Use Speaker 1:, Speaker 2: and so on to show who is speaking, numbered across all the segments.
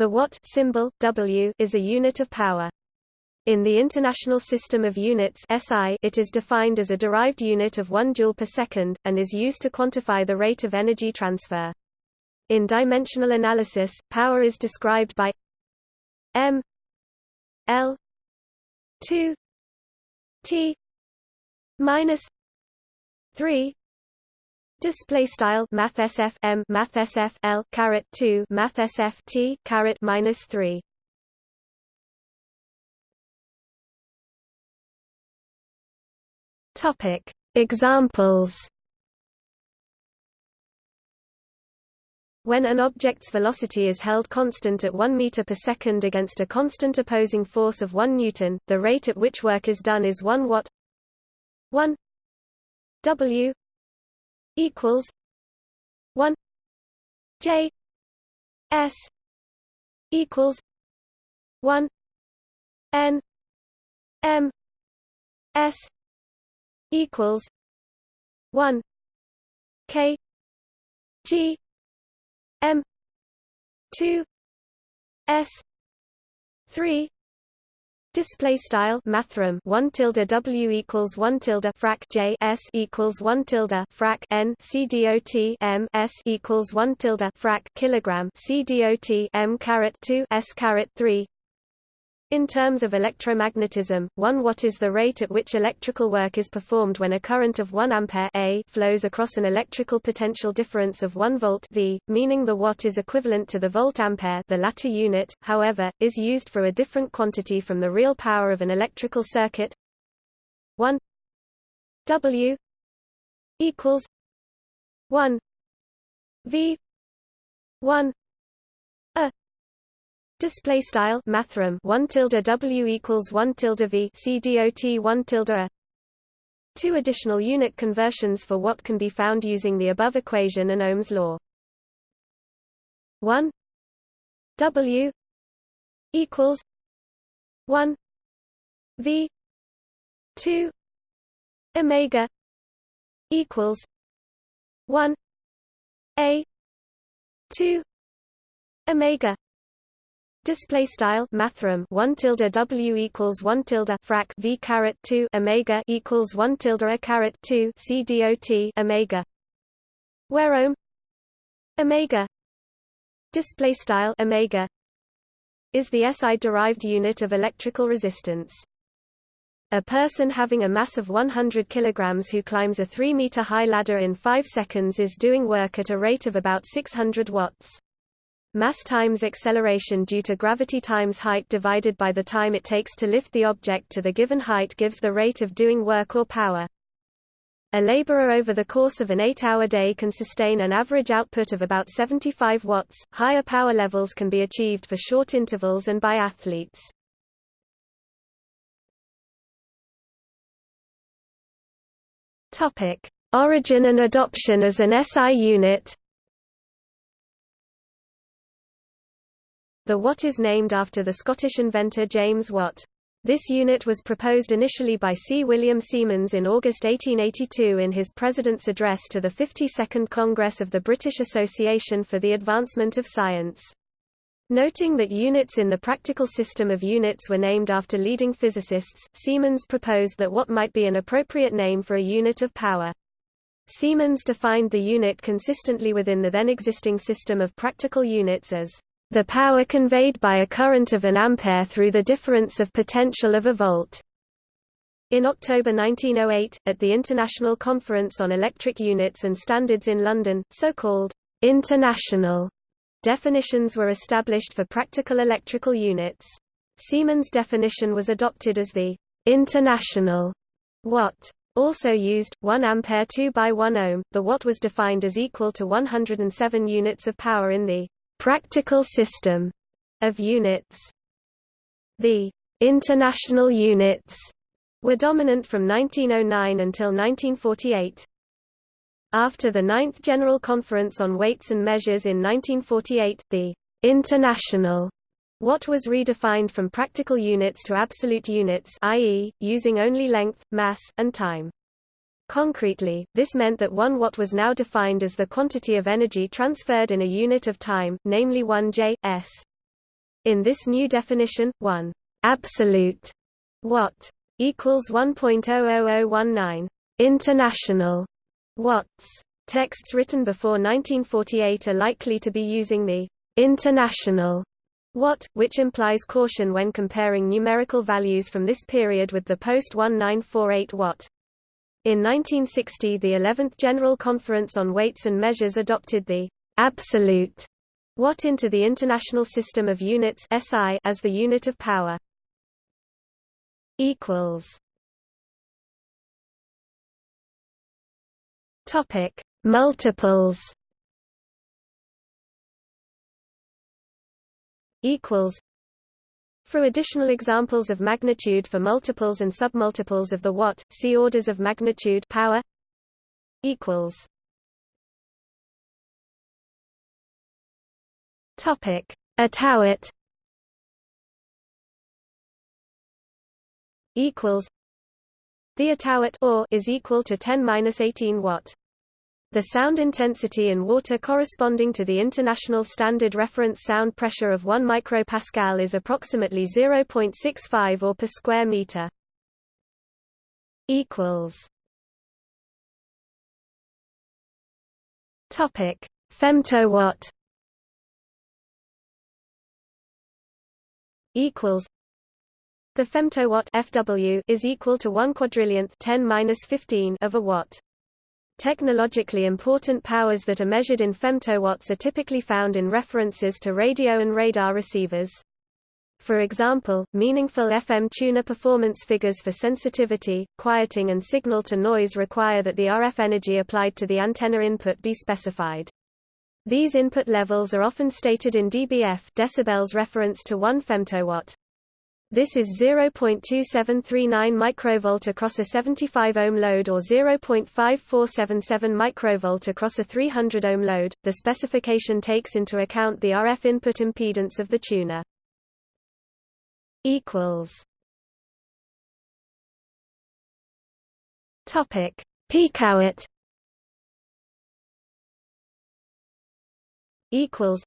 Speaker 1: The watt symbol, W, is a unit of power. In the International System of Units SI, it is defined as a derived unit of 1 joule per second, and is used to quantify the rate of energy transfer. In dimensional analysis, power is described by m l 2 t minus 3 Display style Math SF M L caret two Math SF T caret minus three. Topic Examples When an object's velocity is held constant at 1 meter per second against a constant opposing force of 1 newton, the rate at which work is done is 1 watt 1 w equals one J S equals one N M S equals one K G M two S three Display style mathrm one tilde w equals one tilde frac j s equals one tilde frac n c dot m s equals one tilde frac kilogram c dot m caret two s caret three in terms of electromagnetism, 1 watt is the rate at which electrical work is performed when a current of 1 ampere A flows across an electrical potential difference of 1 volt V, meaning the watt is equivalent to the volt ampere the latter unit, however, is used for a different quantity from the real power of an electrical circuit? 1 W. equals 1 V. 1 Display style mathrm one tilde w equals one tilde v c dot one tilde a. Two additional unit conversions for watt can be found using the above equation and Ohm's law. One W equals one V two Omega equals one A two Omega Display style mathrm one tilde w equals one tilde frac v caret two omega equals one tilde a caret two c dot omega, where ohm omega display style omega is the SI derived unit of electrical resistance. A person having a mass of 100 kg who climbs a 3 meter high ladder in 5 seconds is doing work at a rate of about 600 watts. Mass times acceleration due to gravity times height divided by the time it takes to lift the object to the given height gives the rate of doing work or power. A laborer over the course of an 8-hour day can sustain an average output of about 75 watts. Higher power levels can be achieved for short intervals and by athletes. Topic: Origin and adoption as an SI unit. The watt is named after the Scottish inventor James Watt. This unit was proposed initially by C. William Siemens in August 1882 in his President's Address to the 52nd Congress of the British Association for the Advancement of Science. Noting that units in the practical system of units were named after leading physicists, Siemens proposed that watt might be an appropriate name for a unit of power. Siemens defined the unit consistently within the then existing system of practical units as the power conveyed by a current of an ampere through the difference of potential of a volt. In October 1908, at the International Conference on Electric Units and Standards in London, so-called international definitions were established for practical electrical units. Siemens' definition was adopted as the international watt. Also used, 1 ampere 2 by 1 ohm, the watt was defined as equal to 107 units of power in the practical system of units. The international units were dominant from 1909 until 1948. After the Ninth General Conference on Weights and Measures in 1948, the international watt was redefined from practical units to absolute units i.e., using only length, mass, and time. Concretely, this meant that 1 watt was now defined as the quantity of energy transferred in a unit of time, namely 1 j, s. In this new definition, 1 absolute watt equals 1.00019 international watts. Texts written before 1948 are likely to be using the international watt, which implies caution when comparing numerical values from this period with the post-1948 watt. In 1960 the 11th General Conference on Weights and Measures adopted the absolute watt into the International System of Units SI as the unit of power. Topic: Multiples. Equals for additional examples of magnitude for multiples and submultiples of the watt, see orders of magnitude power equals. Topic: Attowatt equals. The attowatt or is equal to 10^-18 watt. The sound intensity in water corresponding to the international standard reference sound pressure of 1 micropascal is approximately 0.65 or per square meter. Equals. Topic: Femtowatt. Equals. The femtowatt FW is equal to 1 quadrillionth 10^-15 of a watt. Technologically important powers that are measured in femtowatts are typically found in references to radio and radar receivers. For example, meaningful FM tuner performance figures for sensitivity, quieting and signal-to-noise require that the RF energy applied to the antenna input be specified. These input levels are often stated in dBF decibels reference to 1 femtowatt. This is 0.2739 microvolt across a 75 ohm load or 0.5477 microvolt across a 300 ohm load. The specification takes into account the RF input impedance of the tuner. equals Topic: Picowatt equals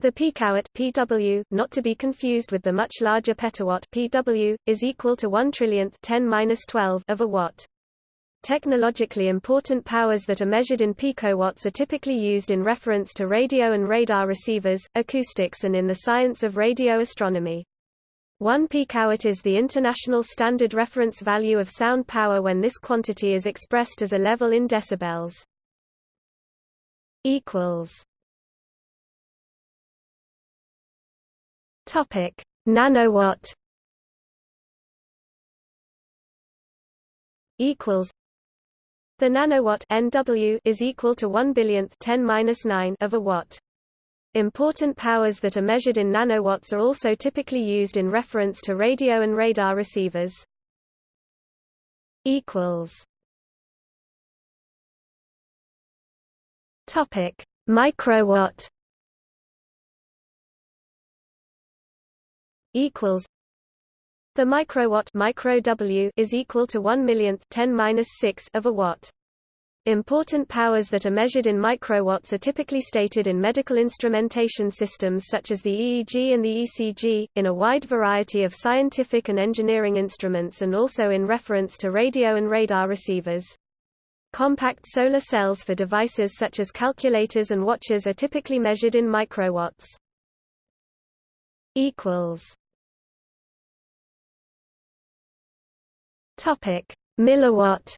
Speaker 1: the picowatt PW, not to be confused with the much larger petawatt PW, is equal to 1 trillionth 10^-12 of a watt. Technologically important powers that are measured in picowatts are typically used in reference to radio and radar receivers, acoustics and in the science of radio astronomy. 1 picowatt is the international standard reference value of sound power when this quantity is expressed as a level in decibels. equals Topic: Nanowatt equals the nanowatt NW is equal to 1 billionth 10^-9 of a watt. Important powers that are measured in nanowatts are also typically used in reference to radio and radar receivers. Equals. Topic: Microwatt equals the microwatt micro W is equal to 1 millionth 10^-6 of a watt. Important powers that are measured in microwatts are typically stated in medical instrumentation systems such as the EEG and the ECG, in a wide variety of scientific and engineering instruments and also in reference to radio and radar receivers. Compact solar cells for devices such as calculators and watches are typically measured in microwatts equals. Topic milliwatt.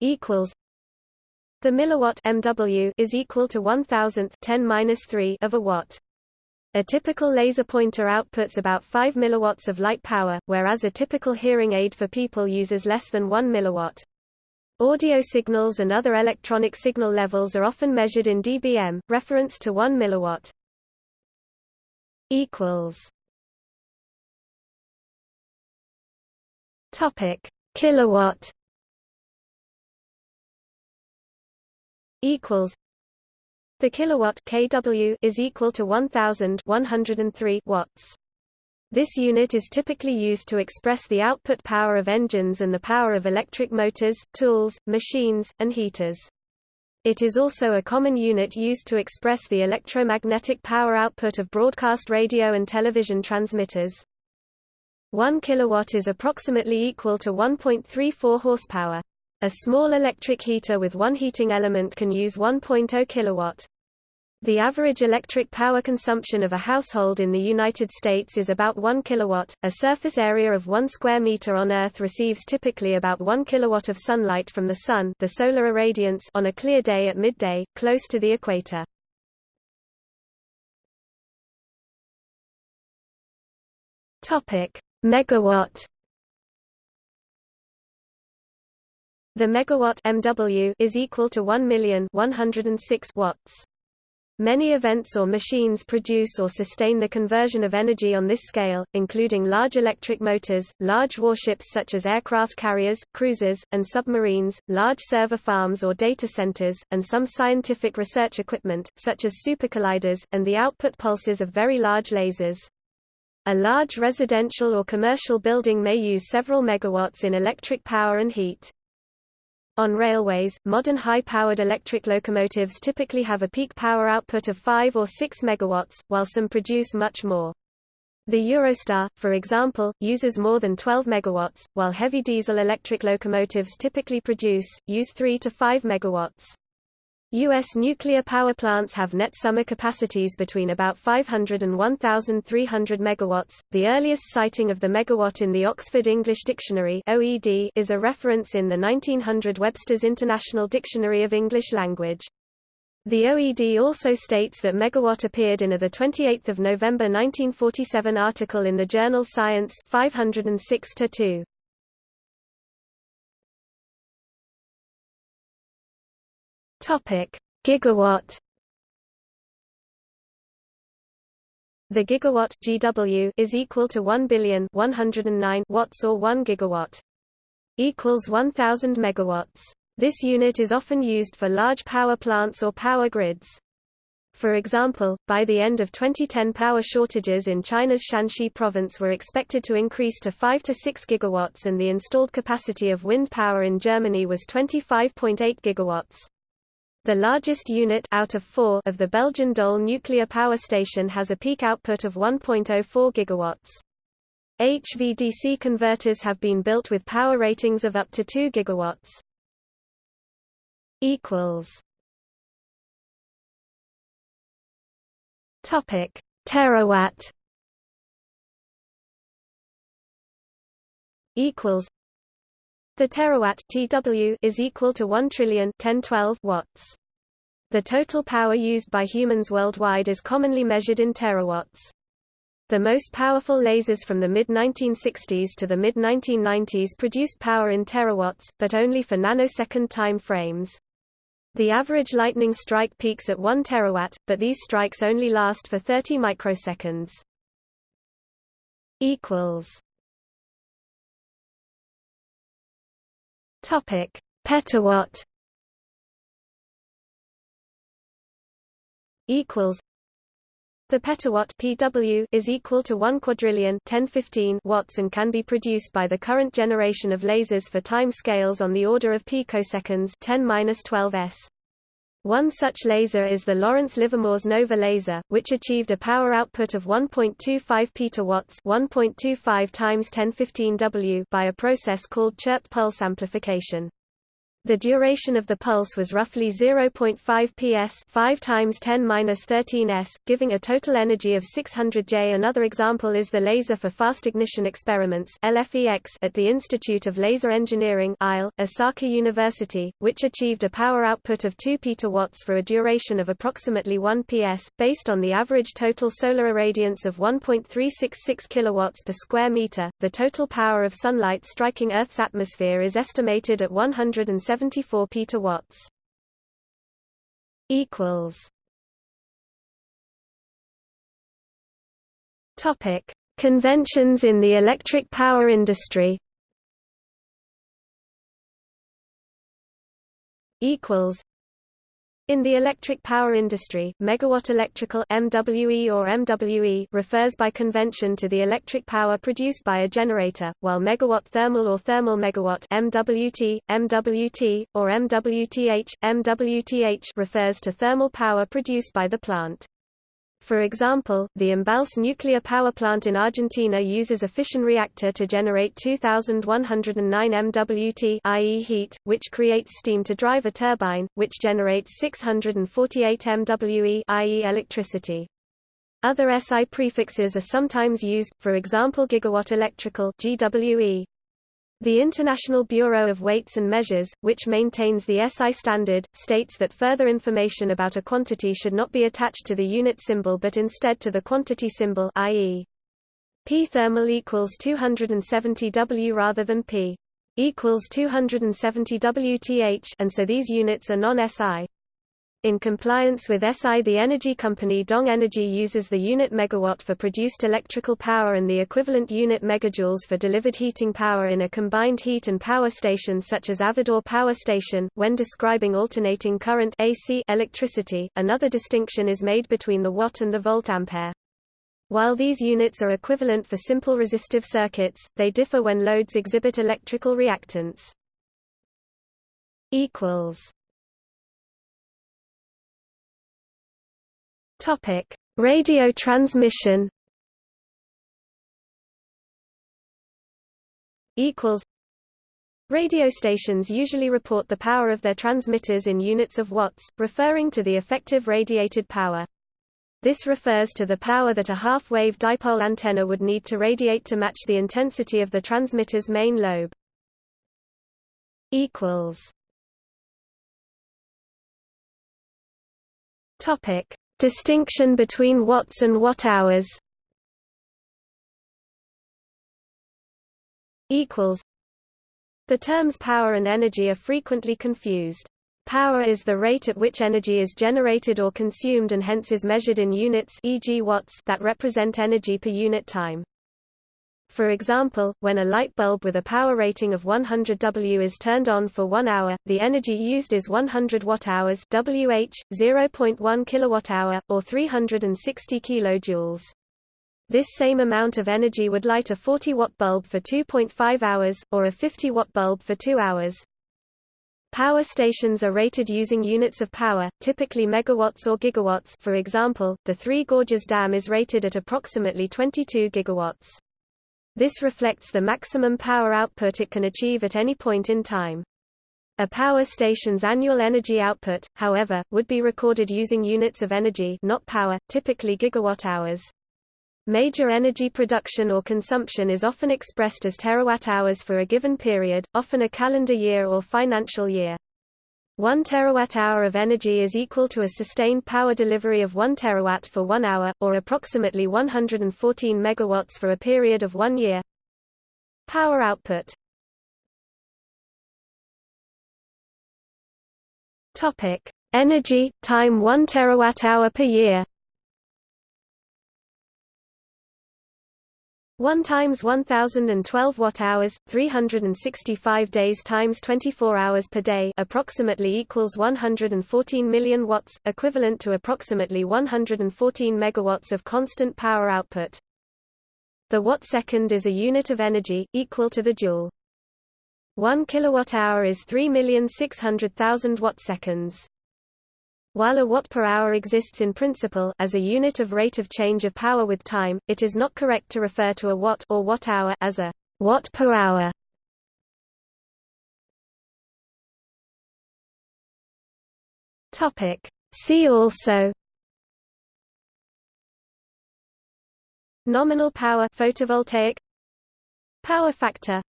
Speaker 1: Equals. The milliwatt MW is equal to 1000th 10^-3 of a watt. A typical laser pointer outputs about 5 milliwatts of light power, whereas a typical hearing aid for people uses less than 1 milliwatt. Audio signals and other electronic signal levels are often measured in dBm, reference to 1 milliwatt. equals Topic: Kilowatt equals the kilowatt kW is equal to 1103 watts. This unit is typically used to express the output power of engines and the power of electric motors, tools, machines, and heaters. It is also a common unit used to express the electromagnetic power output of broadcast radio and television transmitters. 1 kilowatt is approximately equal to 1.34 horsepower. A small electric heater with one heating element can use 1.0 kilowatt. The average electric power consumption of a household in the United States is about 1 kilowatt. A surface area of 1 square meter on Earth receives typically about 1 kilowatt of sunlight from the sun, the solar irradiance on a clear day at midday, close to the equator. Topic: Megawatt. The megawatt MW is equal to 1,106 watts. Many events or machines produce or sustain the conversion of energy on this scale, including large electric motors, large warships such as aircraft carriers, cruisers, and submarines, large server farms or data centers, and some scientific research equipment, such as supercolliders, and the output pulses of very large lasers. A large residential or commercial building may use several megawatts in electric power and heat. On railways, modern high-powered electric locomotives typically have a peak power output of 5 or 6 megawatts, while some produce much more. The Eurostar, for example, uses more than 12 megawatts, while heavy diesel electric locomotives typically produce, use 3 to 5 megawatts. U.S. nuclear power plants have net summer capacities between about 500 and 1,300 megawatts. The earliest citing of the megawatt in the Oxford English Dictionary (OED) is a reference in the 1900 Webster's International Dictionary of English Language. The OED also states that megawatt appeared in a 28 November 1947 article in the journal Science 506 2.
Speaker 2: Topic: Gigawatt.
Speaker 1: The gigawatt GW is equal to 1 billion 109 watts or 1 gigawatt equals 1000 megawatts. This unit is often used for large power plants or power grids. For example, by the end of 2010 power shortages in China's Shanxi province were expected to increase to 5 to 6 gigawatts and the installed capacity of wind power in Germany was 25.8 gigawatts. The largest unit out of four of the Belgian Doel nuclear power station has a peak output of 1.04 gigawatts. HVDC converters have been built with power ratings of up to 2 gigawatts.
Speaker 2: equals
Speaker 1: Topic: Terawatt equals the terawatt (TW) is equal to 1 trillion 1012 watts. The total power used by humans worldwide is commonly measured in terawatts. The most powerful lasers from the mid-1960s to the mid-1990s produced power in terawatts, but only for nanosecond time frames. The average lightning strike peaks at 1 terawatt, but these strikes only last for 30 microseconds. Topic: Petawatt equals the petawatt (PW) is equal to 1 quadrillion 1015 watts and can be produced by the current generation of lasers for time scales on the order of picoseconds 10-12 s. One such laser is the Lawrence Livermore's NOVA laser, which achieved a power output of 1.25 petawatts 1.25 times 1015 W by a process called chirped pulse amplification. The duration of the pulse was roughly 0.5 ps 5 times 10 s, giving a total energy of 600 J. Another example is the Laser for Fast Ignition Experiments LFEX at the Institute of Laser Engineering ILE, Osaka University, which achieved a power output of 2 petawatts for a duration of approximately 1 ps, based on the average total solar irradiance of 1.366 kilowatts per square meter. The total power of sunlight striking Earth's atmosphere is estimated at 170 74 petawatts
Speaker 2: equals.
Speaker 1: Topic: Conventions in the electric power industry.
Speaker 2: Equals
Speaker 1: In the electric power industry, megawatt electrical MWE or MWE refers by convention to the electric power produced by a generator, while megawatt thermal or thermal megawatt MWT, MWT, or MWTH, MWTH refers to thermal power produced by the plant. For example, the Embalse nuclear power plant in Argentina uses a fission reactor to generate 2109 MWT i.e. heat, which creates steam to drive a turbine, which generates 648 MWE i.e. electricity. Other SI prefixes are sometimes used, for example gigawatt electrical GWE, the International Bureau of Weights and Measures, which maintains the SI standard, states that further information about a quantity should not be attached to the unit symbol but instead to the quantity symbol i.e. P thermal equals 270 W rather than P equals 270 WTH and so these units are non-SI. In compliance with SI the energy company Dong Energy uses the unit megawatt for produced electrical power and the equivalent unit megajoules for delivered heating power in a combined heat and power station such as Avedore Power Station. When describing alternating current AC electricity, another distinction is made between the watt and the volt ampere. While these units are equivalent for simple resistive circuits, they differ when loads exhibit electrical reactance. equals
Speaker 2: Topic: Radio transmission.
Speaker 1: Equals. Radio stations usually report the power of their transmitters in units of watts, referring to the effective radiated power. This refers to the power that a half-wave dipole antenna would need to radiate to match the intensity of the transmitter's main lobe.
Speaker 2: Equals.
Speaker 1: Topic: Distinction between watts and watt-hours The terms power and energy are frequently confused. Power is the rate at which energy is generated or consumed and hence is measured in units e.g. watts that represent energy per unit time. For example, when a light bulb with a power rating of 100 W is turned on for 1 hour, the energy used is 100 watt-hours (Wh, 0.1 kilowatt-hour, or 360 kilojoules. This same amount of energy would light a 40-watt bulb for 2.5 hours, or a 50-watt bulb for 2 hours. Power stations are rated using units of power, typically megawatts or gigawatts for example, the Three Gorges Dam is rated at approximately 22 gigawatts. This reflects the maximum power output it can achieve at any point in time. A power station's annual energy output, however, would be recorded using units of energy not power, typically gigawatt-hours. Major energy production or consumption is often expressed as terawatt-hours for a given period, often a calendar year or financial year. 1 terawatt-hour of energy is equal to a sustained power delivery of 1 terawatt for 1 hour, or approximately 114 megawatts for a period of 1 year. Power output Energy time 1 terawatt-hour per year. 1 times 1012 watt-hours, 365 days times 24 hours per day approximately equals 114 million watts, equivalent to approximately 114 megawatts of constant power output. The watt-second is a unit of energy, equal to the joule. 1 kilowatt-hour is 3,600,000 watt-seconds. While a watt per hour exists in principle as a unit of rate of change of power with time, it is not correct to refer to a watt or watt hour as a watt per hour. Topic: See also Nominal power photovoltaic Power factor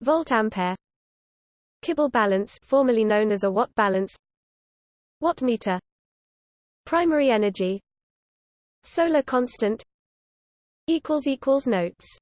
Speaker 1: Volt ampere Kibble balance formerly known as a watt balance Wattmeter Primary energy Solar constant Notes